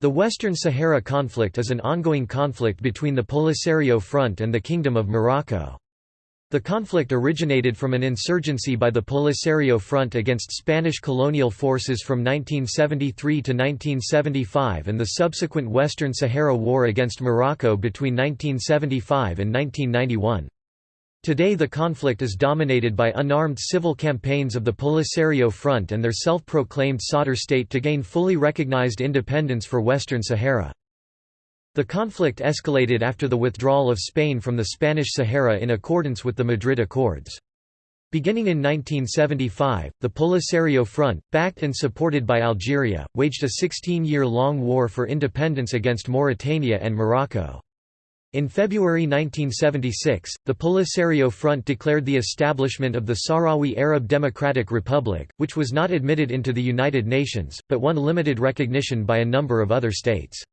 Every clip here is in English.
The Western Sahara conflict is an ongoing conflict between the Polisario Front and the Kingdom of Morocco. The conflict originated from an insurgency by the Polisario Front against Spanish colonial forces from 1973 to 1975 and the subsequent Western Sahara War against Morocco between 1975 and 1991. Today the conflict is dominated by unarmed civil campaigns of the Polisario Front and their self-proclaimed Sadr state to gain fully recognized independence for Western Sahara. The conflict escalated after the withdrawal of Spain from the Spanish Sahara in accordance with the Madrid Accords. Beginning in 1975, the Polisario Front, backed and supported by Algeria, waged a 16-year-long war for independence against Mauritania and Morocco. In February 1976, the Polisario Front declared the establishment of the Sahrawi Arab Democratic Republic, which was not admitted into the United Nations, but won limited recognition by a number of other states.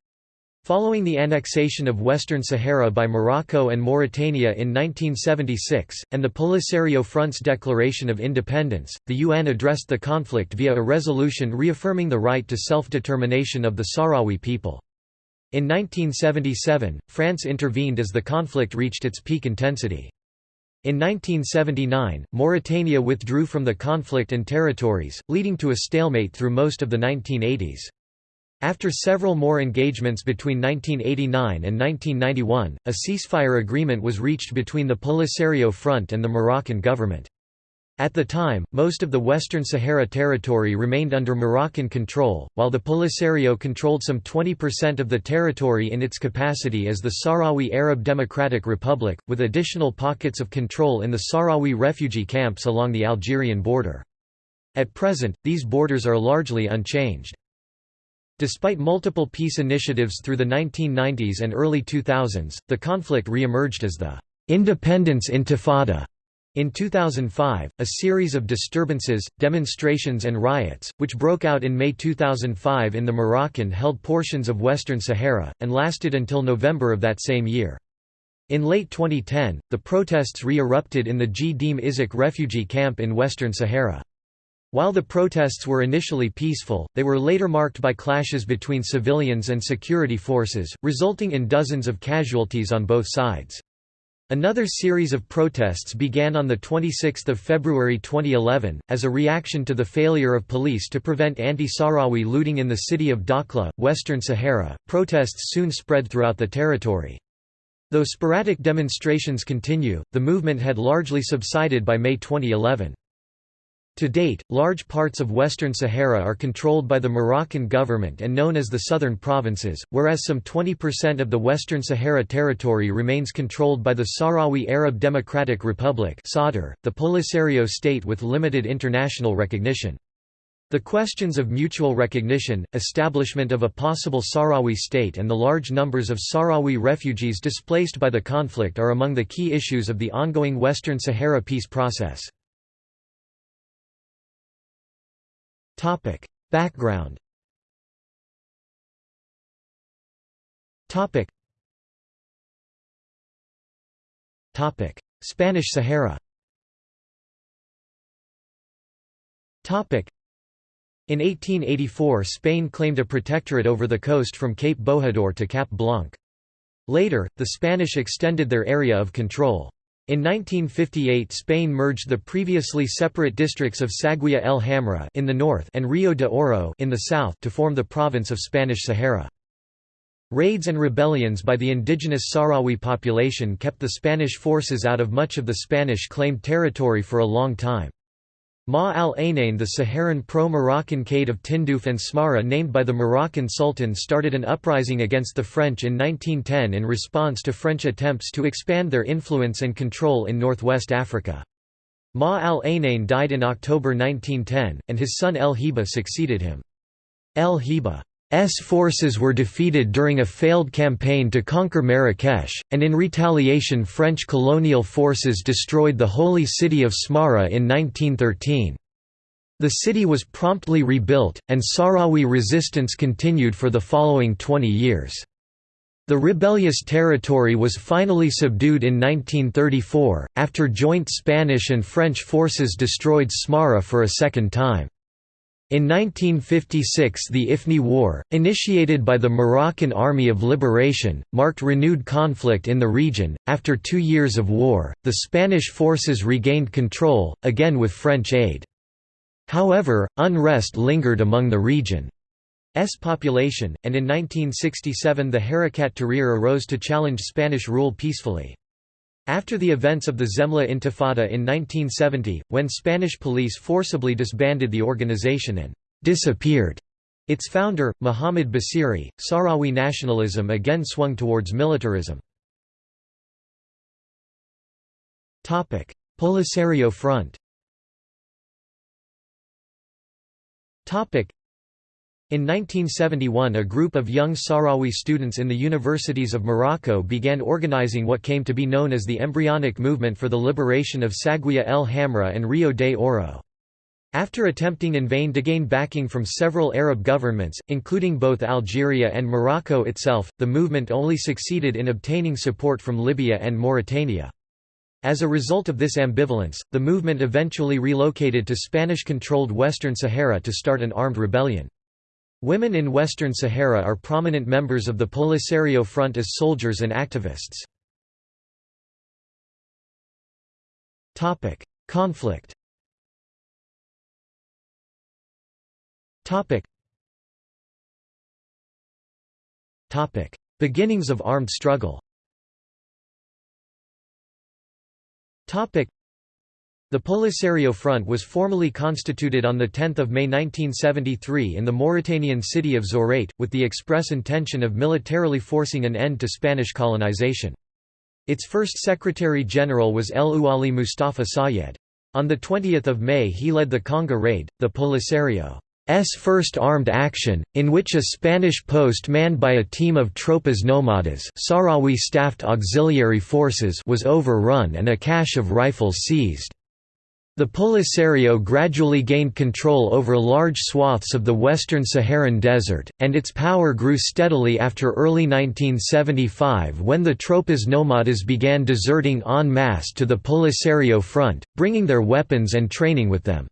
Following the annexation of Western Sahara by Morocco and Mauritania in 1976, and the Polisario Front's declaration of independence, the UN addressed the conflict via a resolution reaffirming the right to self-determination of the Sahrawi people. In 1977, France intervened as the conflict reached its peak intensity. In 1979, Mauritania withdrew from the conflict and territories, leading to a stalemate through most of the 1980s. After several more engagements between 1989 and 1991, a ceasefire agreement was reached between the Polisario Front and the Moroccan government. At the time, most of the Western Sahara territory remained under Moroccan control, while the Polisario controlled some 20% of the territory in its capacity as the Sahrawi Arab Democratic Republic, with additional pockets of control in the Sahrawi refugee camps along the Algerian border. At present, these borders are largely unchanged. Despite multiple peace initiatives through the 1990s and early 2000s, the conflict re-emerged as the «independence intifada» In 2005, a series of disturbances, demonstrations and riots, which broke out in May 2005 in the Moroccan-held portions of Western Sahara, and lasted until November of that same year. In late 2010, the protests re-erupted in the Gdeim Izik refugee camp in Western Sahara. While the protests were initially peaceful, they were later marked by clashes between civilians and security forces, resulting in dozens of casualties on both sides. Another series of protests began on 26 February 2011, as a reaction to the failure of police to prevent anti-Sahrawi looting in the city of Dakhla, Western Sahara. Protests soon spread throughout the territory. Though sporadic demonstrations continue, the movement had largely subsided by May 2011. To date, large parts of Western Sahara are controlled by the Moroccan government and known as the Southern Provinces, whereas some 20% of the Western Sahara territory remains controlled by the Sahrawi Arab Democratic Republic the Polisario state with limited international recognition. The questions of mutual recognition, establishment of a possible Sahrawi state and the large numbers of Sahrawi refugees displaced by the conflict are among the key issues of the ongoing Western Sahara peace process. Topic. Background Topic. Topic. Spanish Sahara Topic. In 1884 Spain claimed a protectorate over the coast from Cape Bojador to Cap Blanc. Later, the Spanish extended their area of control. In 1958 Spain merged the previously separate districts of Saguiya el Hamra in the north and Rio de Oro in the south to form the province of Spanish Sahara. Raids and rebellions by the indigenous Sahrawi population kept the Spanish forces out of much of the Spanish-claimed territory for a long time. Ma al-Ainain the Saharan pro-Moroccan Caid of Tindouf and Smara named by the Moroccan Sultan started an uprising against the French in 1910 in response to French attempts to expand their influence and control in northwest Africa. Ma al-Ainain died in October 1910, and his son El-Hiba succeeded him. El-Hiba forces were defeated during a failed campaign to conquer Marrakesh, and in retaliation French colonial forces destroyed the holy city of Smara in 1913. The city was promptly rebuilt, and Sahrawi resistance continued for the following 20 years. The rebellious territory was finally subdued in 1934, after joint Spanish and French forces destroyed Smara for a second time. In 1956 the Ifni War, initiated by the Moroccan Army of Liberation, marked renewed conflict in the region. After two years of war, the Spanish forces regained control, again with French aid. However, unrest lingered among the region's population, and in 1967 the Harakat Tahrir arose to challenge Spanish rule peacefully. After the events of the Zemla Intifada in 1970, when Spanish police forcibly disbanded the organization and disappeared its founder, Muhammad Basiri, Sahrawi nationalism again swung towards militarism. Polisario Front in 1971 a group of young Sahrawi students in the universities of Morocco began organizing what came to be known as the embryonic movement for the liberation of Saguiya el Hamra and Rio de Oro. After attempting in vain to gain backing from several Arab governments, including both Algeria and Morocco itself, the movement only succeeded in obtaining support from Libya and Mauritania. As a result of this ambivalence, the movement eventually relocated to Spanish-controlled Western Sahara to start an armed rebellion. Women in Western Sahara are prominent members of the Polisario Front as soldiers and activists. Conflict Beginnings of armed struggle the Polisario Front was formally constituted on 10 May 1973 in the Mauritanian city of Zourate, with the express intention of militarily forcing an end to Spanish colonization. Its first Secretary-General was El Ouali Mustafa Sayed. On 20 May he led the Khanga raid, the Polisario's first armed action, in which a Spanish post manned by a team of Tropas Nomadas Sahrawi staffed auxiliary forces was overrun and a cache of rifles seized. The Polisario gradually gained control over large swaths of the western Saharan desert, and its power grew steadily after early 1975 when the Tropas Nomadas began deserting en masse to the Polisario front, bringing their weapons and training with them.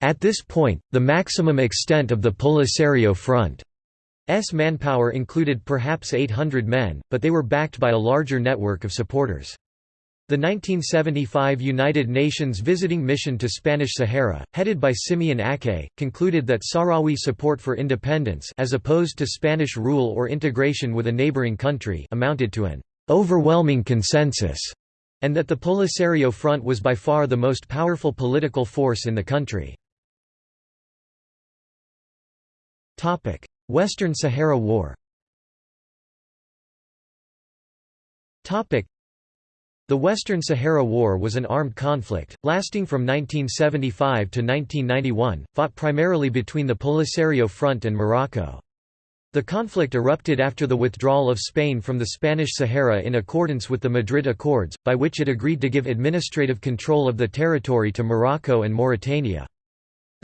At this point, the maximum extent of the Polisario front's manpower included perhaps 800 men, but they were backed by a larger network of supporters. The 1975 United Nations Visiting Mission to Spanish Sahara, headed by Simeon Aké, concluded that Sahrawi support for independence as opposed to Spanish rule or integration with a neighboring country amounted to an overwhelming consensus, and that the Polisario Front was by far the most powerful political force in the country. Western Sahara War the Western Sahara War was an armed conflict, lasting from 1975 to 1991, fought primarily between the Polisario Front and Morocco. The conflict erupted after the withdrawal of Spain from the Spanish Sahara in accordance with the Madrid Accords, by which it agreed to give administrative control of the territory to Morocco and Mauritania.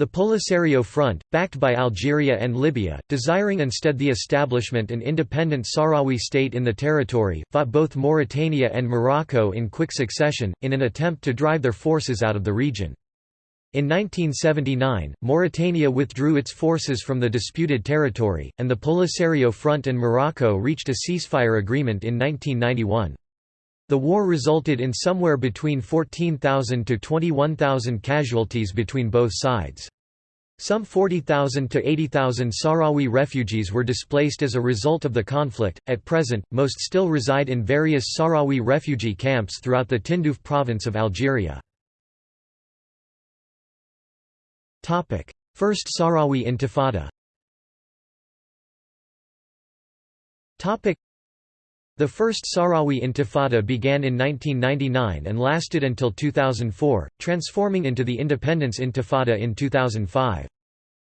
The Polisario Front, backed by Algeria and Libya, desiring instead the establishment an independent Sahrawi state in the territory, fought both Mauritania and Morocco in quick succession, in an attempt to drive their forces out of the region. In 1979, Mauritania withdrew its forces from the disputed territory, and the Polisario Front and Morocco reached a ceasefire agreement in 1991. The war resulted in somewhere between 14,000 to 21,000 casualties between both sides. Some 40,000 to 80,000 Sahrawi refugees were displaced as a result of the conflict. At present, most still reside in various Sahrawi refugee camps throughout the Tindouf province of Algeria. Topic: First Sahrawi Intifada. Topic: the First Sahrawi Intifada began in 1999 and lasted until 2004, transforming into the Independence Intifada in 2005.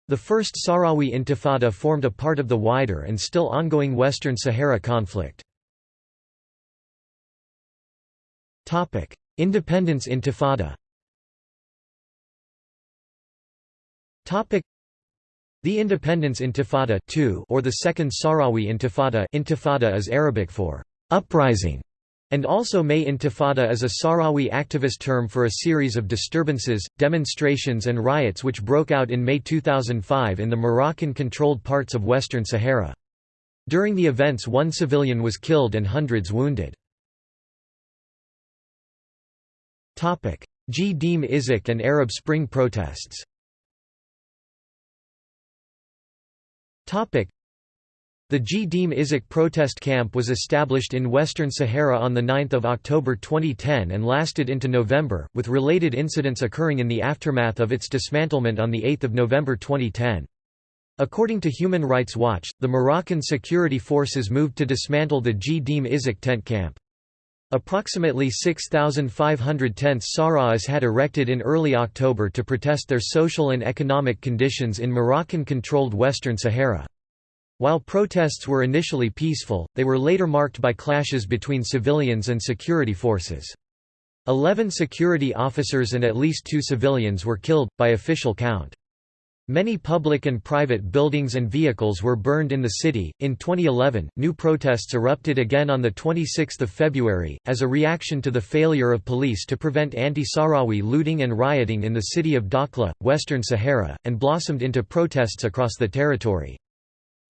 The First Sahrawi Intifada formed a part of the wider and still ongoing Western Sahara conflict. Independence Intifada the Independence Intifada or the Second Sahrawi Intifada intifada is Arabic for «uprising» and also May Intifada is a Sahrawi activist term for a series of disturbances, demonstrations and riots which broke out in May 2005 in the Moroccan-controlled parts of Western Sahara. During the events one civilian was killed and hundreds wounded. Gdeim Izik and Arab Spring protests the Gdeim Izik protest camp was established in Western Sahara on 9 October 2010 and lasted into November, with related incidents occurring in the aftermath of its dismantlement on 8 November 2010. According to Human Rights Watch, the Moroccan security forces moved to dismantle the Gdeim Izik tent camp. Approximately 6,500 tents Sahrawis had erected in early October to protest their social and economic conditions in Moroccan-controlled Western Sahara. While protests were initially peaceful, they were later marked by clashes between civilians and security forces. Eleven security officers and at least two civilians were killed, by official count. Many public and private buildings and vehicles were burned in the city. In 2011, new protests erupted again on the 26th of February as a reaction to the failure of police to prevent anti-Sahrawi looting and rioting in the city of Dakhla, Western Sahara, and blossomed into protests across the territory.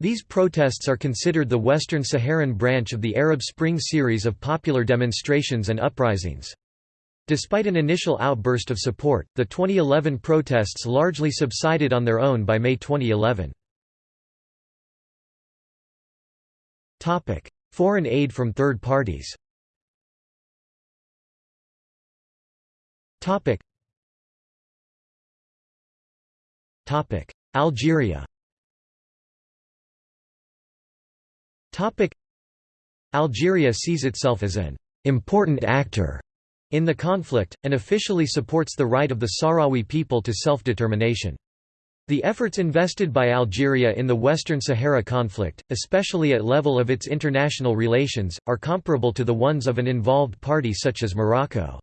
These protests are considered the Western Saharan branch of the Arab Spring series of popular demonstrations and uprisings. Despite an initial outburst of support, the 2011 protests largely subsided on their own by May 2011. Topic: Foreign aid from third parties Topic. Topic: Algeria Topic: Algeria sees itself as an important actor in the conflict, and officially supports the right of the Sahrawi people to self-determination. The efforts invested by Algeria in the Western Sahara conflict, especially at level of its international relations, are comparable to the ones of an involved party such as Morocco.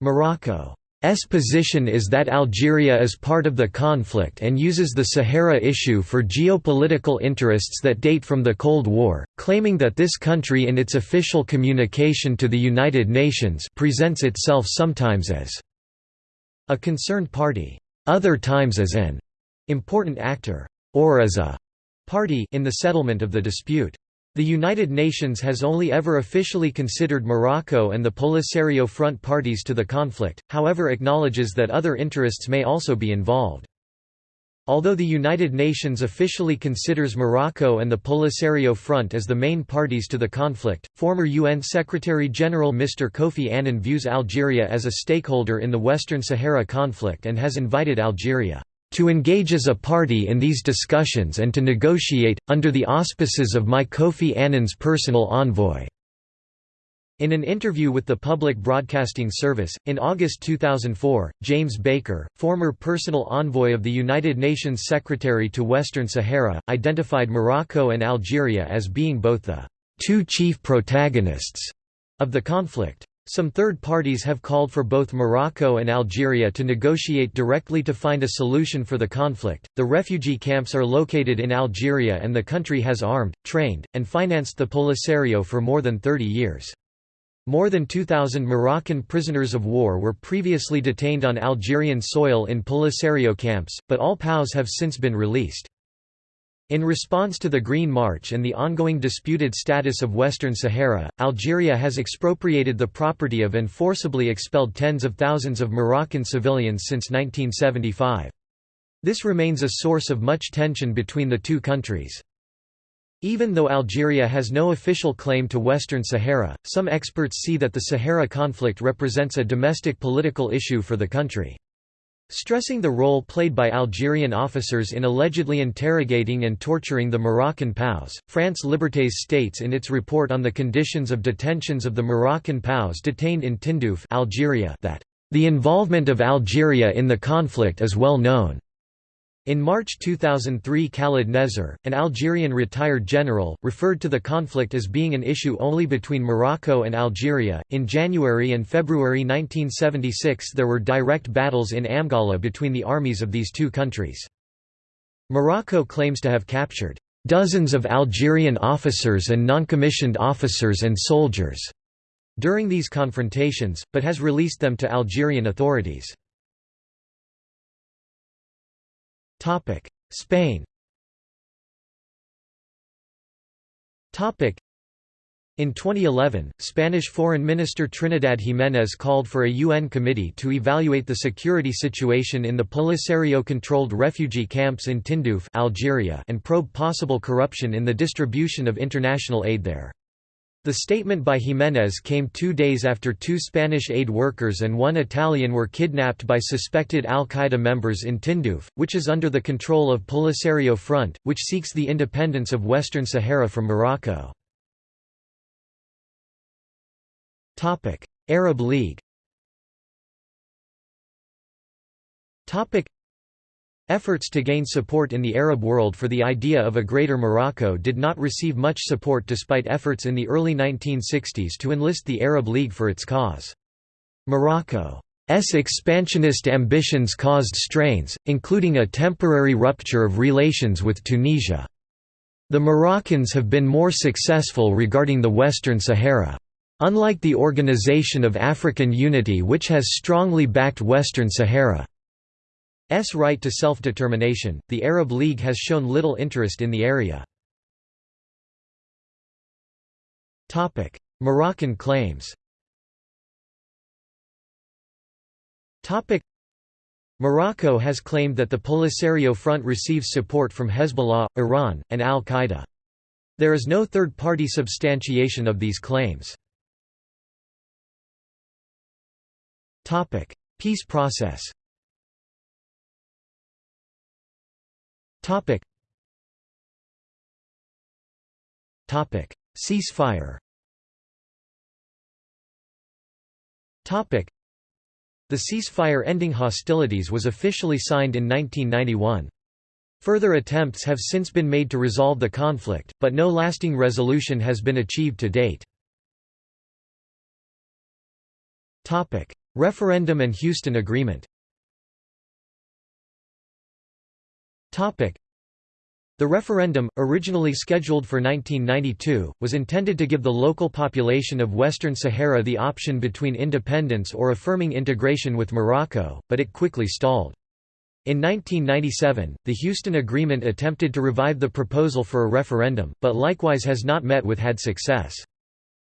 Morocco S position is that Algeria is part of the conflict and uses the Sahara issue for geopolitical interests that date from the Cold War, claiming that this country in its official communication to the United Nations presents itself sometimes as a concerned party, other times as an important actor, or as a party in the settlement of the dispute. The United Nations has only ever officially considered Morocco and the Polisario Front parties to the conflict, however acknowledges that other interests may also be involved. Although the United Nations officially considers Morocco and the Polisario Front as the main parties to the conflict, former UN Secretary-General Mr. Kofi Annan views Algeria as a stakeholder in the Western Sahara conflict and has invited Algeria to engage as a party in these discussions and to negotiate, under the auspices of my Kofi Annan's personal envoy." In an interview with the Public Broadcasting Service, in August 2004, James Baker, former personal envoy of the United Nations Secretary to Western Sahara, identified Morocco and Algeria as being both the two chief protagonists of the conflict. Some third parties have called for both Morocco and Algeria to negotiate directly to find a solution for the conflict. The refugee camps are located in Algeria and the country has armed, trained, and financed the Polisario for more than 30 years. More than 2,000 Moroccan prisoners of war were previously detained on Algerian soil in Polisario camps, but all POWs have since been released. In response to the Green March and the ongoing disputed status of Western Sahara, Algeria has expropriated the property of and forcibly expelled tens of thousands of Moroccan civilians since 1975. This remains a source of much tension between the two countries. Even though Algeria has no official claim to Western Sahara, some experts see that the Sahara conflict represents a domestic political issue for the country. Stressing the role played by Algerian officers in allegedly interrogating and torturing the Moroccan POWs, France Libertés states in its report on the conditions of detentions of the Moroccan POWs detained in Tindouf Algeria that, "...the involvement of Algeria in the conflict is well known." In March 2003 Khalid Nezzar, an Algerian retired general, referred to the conflict as being an issue only between Morocco and Algeria. In January and February 1976 there were direct battles in Amgala between the armies of these two countries. Morocco claims to have captured dozens of Algerian officers and non-commissioned officers and soldiers during these confrontations, but has released them to Algerian authorities. Spain in 2011, Spanish Foreign Minister Trinidad Jiménez called for a UN committee to evaluate the security situation in the Polisario-controlled refugee camps in Tindouf Algeria and probe possible corruption in the distribution of international aid there. The statement by Jiménez came two days after two Spanish aid workers and one Italian were kidnapped by suspected al-Qaeda members in Tindouf, which is under the control of Polisario Front, which seeks the independence of Western Sahara from Morocco. Arab League. Efforts to gain support in the Arab world for the idea of a Greater Morocco did not receive much support despite efforts in the early 1960s to enlist the Arab League for its cause. Morocco's expansionist ambitions caused strains, including a temporary rupture of relations with Tunisia. The Moroccans have been more successful regarding the Western Sahara. Unlike the Organization of African Unity which has strongly backed Western Sahara's right to self-determination, the Arab League has shown little interest in the area. Moroccan claims Morocco has claimed that the Polisario Front receives support from Hezbollah, Iran, and al-Qaeda. There is no third-party substantiation of these claims. Peace process Ceasefire Topic. The ceasefire ending hostilities was officially signed in 1991. Further attempts have since been made to resolve the conflict, but no lasting resolution has been achieved to date. Topic: Referendum and Houston Agreement The referendum, originally scheduled for 1992, was intended to give the local population of Western Sahara the option between independence or affirming integration with Morocco, but it quickly stalled. In 1997, the Houston Agreement attempted to revive the proposal for a referendum, but likewise has not met with had success.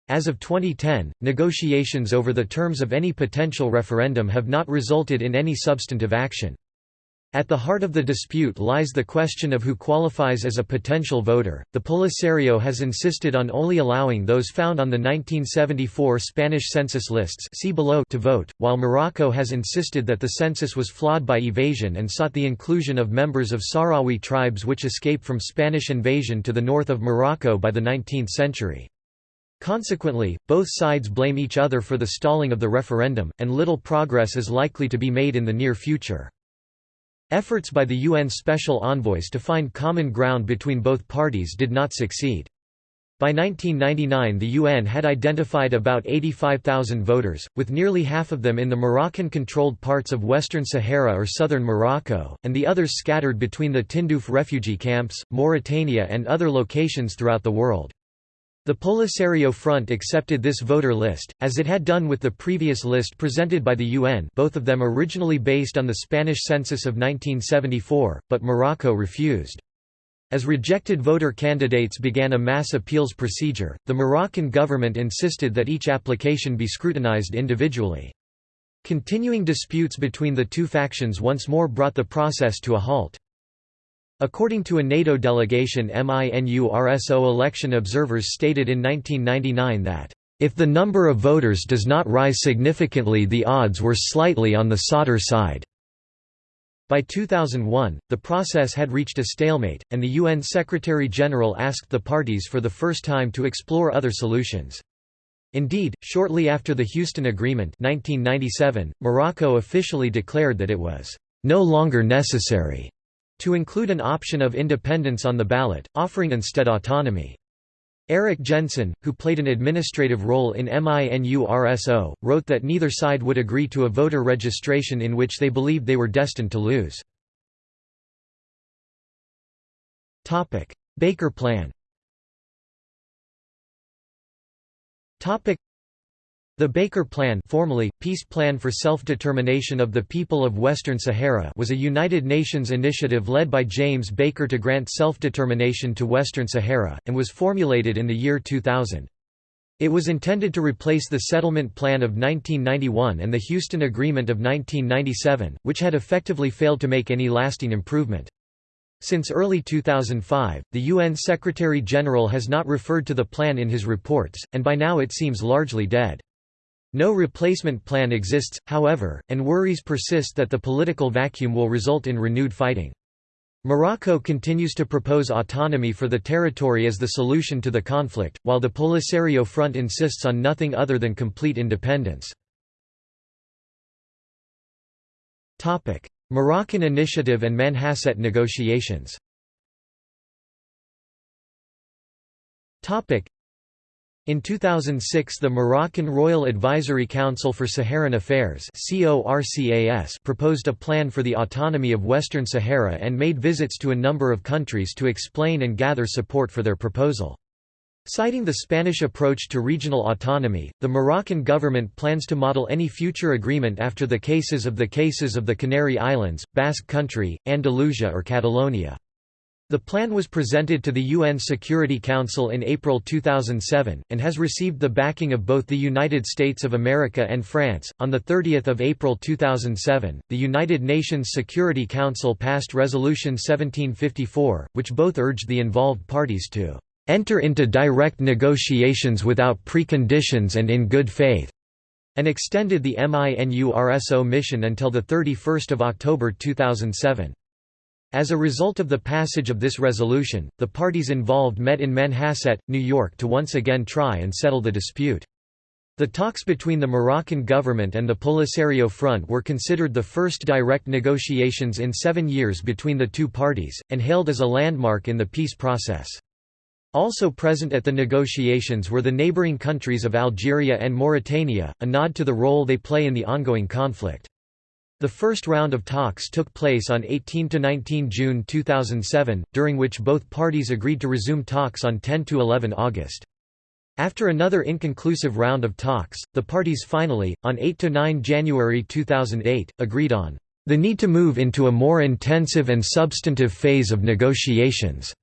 As of 2010, negotiations over the terms of any potential referendum have not resulted in any substantive action. At the heart of the dispute lies the question of who qualifies as a potential voter. The Polisario has insisted on only allowing those found on the 1974 Spanish census lists see below to vote, while Morocco has insisted that the census was flawed by evasion and sought the inclusion of members of Sahrawi tribes which escaped from Spanish invasion to the north of Morocco by the 19th century. Consequently, both sides blame each other for the stalling of the referendum, and little progress is likely to be made in the near future. Efforts by the UN special envoys to find common ground between both parties did not succeed. By 1999 the UN had identified about 85,000 voters, with nearly half of them in the Moroccan-controlled parts of Western Sahara or southern Morocco, and the others scattered between the Tindouf refugee camps, Mauritania and other locations throughout the world. The Polisario Front accepted this voter list, as it had done with the previous list presented by the UN both of them originally based on the Spanish census of 1974, but Morocco refused. As rejected voter candidates began a mass appeals procedure, the Moroccan government insisted that each application be scrutinized individually. Continuing disputes between the two factions once more brought the process to a halt. According to a NATO delegation MINURSO election observers stated in 1999 that, "...if the number of voters does not rise significantly the odds were slightly on the Sadr side." By 2001, the process had reached a stalemate, and the UN Secretary-General asked the parties for the first time to explore other solutions. Indeed, shortly after the Houston Agreement 1997, Morocco officially declared that it was no longer necessary to include an option of independence on the ballot, offering instead autonomy. Eric Jensen, who played an administrative role in MINURSO, wrote that neither side would agree to a voter registration in which they believed they were destined to lose. Baker Plan The Baker Plan formerly, Peace Plan for Self-Determination of the People of Western Sahara was a United Nations initiative led by James Baker to grant self-determination to Western Sahara, and was formulated in the year 2000. It was intended to replace the Settlement Plan of 1991 and the Houston Agreement of 1997, which had effectively failed to make any lasting improvement. Since early 2005, the UN Secretary-General has not referred to the plan in his reports, and by now it seems largely dead. No replacement plan exists, however, and worries persist that the political vacuum will result in renewed fighting. Morocco continues to propose autonomy for the territory as the solution to the conflict, while the Polisario Front insists on nothing other than complete independence. Moroccan initiative and Manhasset negotiations in 2006 the Moroccan Royal Advisory Council for Saharan Affairs proposed a plan for the autonomy of Western Sahara and made visits to a number of countries to explain and gather support for their proposal. Citing the Spanish approach to regional autonomy, the Moroccan government plans to model any future agreement after the cases of the cases of the Canary Islands, Basque Country, Andalusia or Catalonia. The plan was presented to the UN Security Council in April 2007, and has received the backing of both the United States of America and France. On 30 April 2007, the United Nations Security Council passed Resolution 1754, which both urged the involved parties to enter into direct negotiations without preconditions and in good faith, and extended the MINURSO mission until 31 October 2007. As a result of the passage of this resolution, the parties involved met in Manhasset, New York to once again try and settle the dispute. The talks between the Moroccan government and the Polisario Front were considered the first direct negotiations in seven years between the two parties, and hailed as a landmark in the peace process. Also present at the negotiations were the neighboring countries of Algeria and Mauritania, a nod to the role they play in the ongoing conflict. The first round of talks took place on 18–19 June 2007, during which both parties agreed to resume talks on 10–11 August. After another inconclusive round of talks, the parties finally, on 8–9 January 2008, agreed on the need to move into a more intensive and substantive phase of negotiations.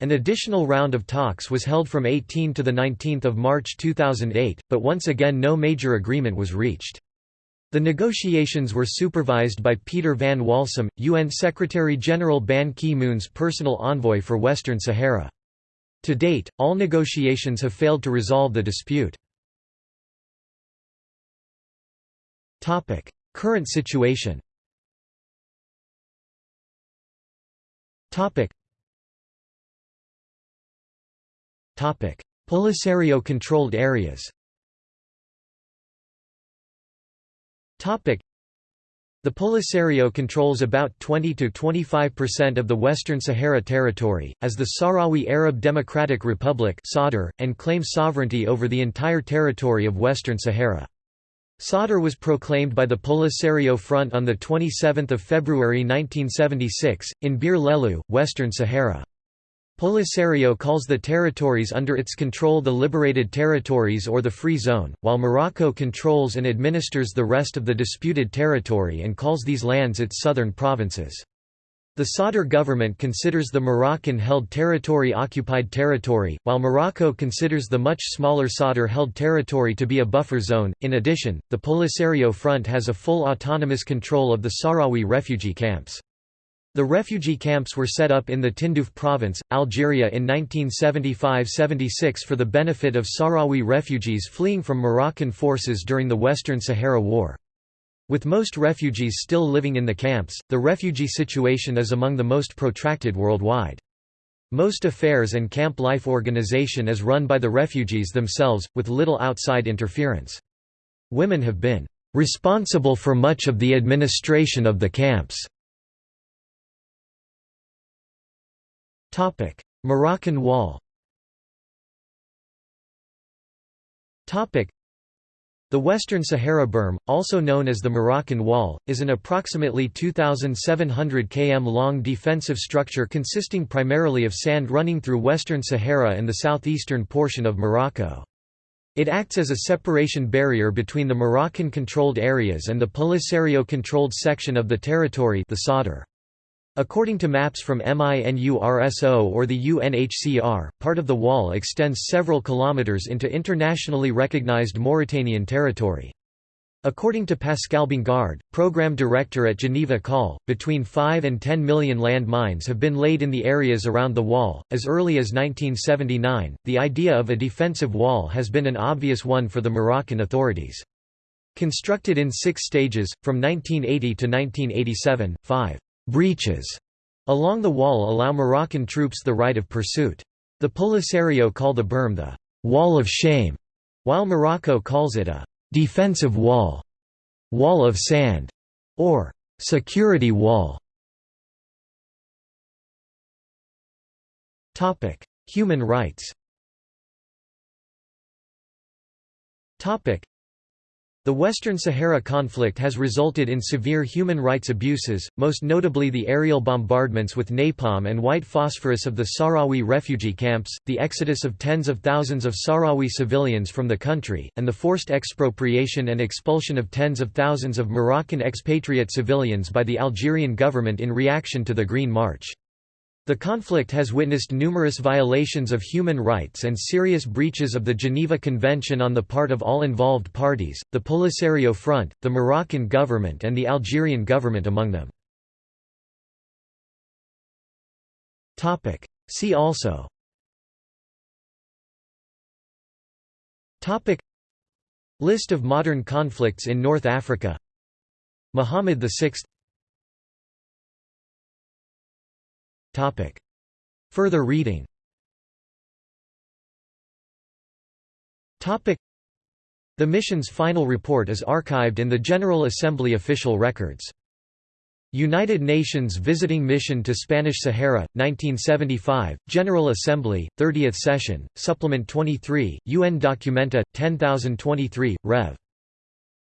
An additional round of talks was held from 18 to 19 March 2008, but once again no major agreement was reached. The negotiations were supervised by Peter van Walsum, UN Secretary-General Ban Ki-moon's personal envoy for Western Sahara. To date, all negotiations have failed to resolve the dispute. Current situation Polisario-controlled areas The Polisario controls about 20–25% of the Western Sahara Territory, as the Sahrawi Arab Democratic Republic and claims sovereignty over the entire territory of Western Sahara. Sadr was proclaimed by the Polisario Front on 27 February 1976, in Bir Lelu, Western Sahara. Polisario calls the territories under its control the Liberated Territories or the Free Zone, while Morocco controls and administers the rest of the disputed territory and calls these lands its southern provinces. The Sadr government considers the Moroccan-held territory occupied territory, while Morocco considers the much smaller Sadr-held territory to be a buffer zone. In addition, the Polisario Front has a full autonomous control of the Sahrawi refugee camps. The refugee camps were set up in the Tindouf province, Algeria in 1975–76 for the benefit of Sahrawi refugees fleeing from Moroccan forces during the Western Sahara War. With most refugees still living in the camps, the refugee situation is among the most protracted worldwide. Most affairs and camp life organization is run by the refugees themselves, with little outside interference. Women have been responsible for much of the administration of the camps. Topic: Moroccan Wall. Topic: The Western Sahara Berm, also known as the Moroccan Wall, is an approximately 2,700 km long defensive structure consisting primarily of sand running through Western Sahara and the southeastern portion of Morocco. It acts as a separation barrier between the Moroccan-controlled areas and the Polisario-controlled section of the territory the Sadr. According to maps from MINURSO or the UNHCR, part of the wall extends several kilometers into internationally recognized Mauritanian territory. According to Pascal Bongard, program director at Geneva Call, between 5 and 10 million land mines have been laid in the areas around the wall. As early as 1979, the idea of a defensive wall has been an obvious one for the Moroccan authorities. Constructed in six stages, from 1980 to 1987, five breaches along the wall allow Moroccan troops the right of pursuit. The Polisario call the berm the «wall of shame», while Morocco calls it a «defensive wall», «wall of sand» or «security wall». Human rights the Western Sahara conflict has resulted in severe human rights abuses, most notably the aerial bombardments with napalm and white phosphorus of the Sahrawi refugee camps, the exodus of tens of thousands of Sahrawi civilians from the country, and the forced expropriation and expulsion of tens of thousands of Moroccan expatriate civilians by the Algerian government in reaction to the Green March. The conflict has witnessed numerous violations of human rights and serious breaches of the Geneva Convention on the part of all involved parties, the Polisario Front, the Moroccan government and the Algerian government among them. See also. List of modern conflicts in North Africa. Muhammad VI Topic. Further reading Topic. The mission's final report is archived in the General Assembly official records. United Nations Visiting Mission to Spanish Sahara, 1975, General Assembly, 30th Session, Supplement 23, UN Documenta, 10023, Rev.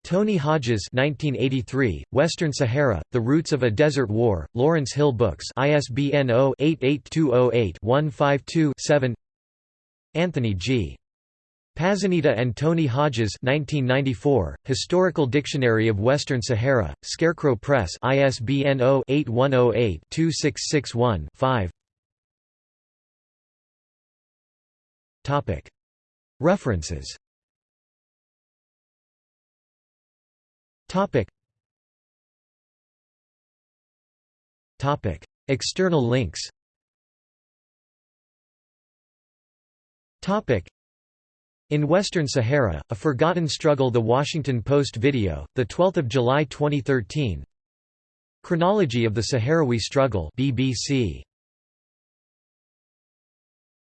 Tony Hodges 1983, Western Sahara, The Roots of a Desert War, Lawrence Hill Books ISBN 0-88208-152-7 Anthony G. Pazzanita and Tony Hodges 1994, Historical Dictionary of Western Sahara, Scarecrow Press ISBN 0-8108-2661-5 References Topic. Topic. External links Topic. In Western Sahara, A Forgotten Struggle The Washington Post video, 12 July 2013 Chronology of the Sahrawi Struggle BBC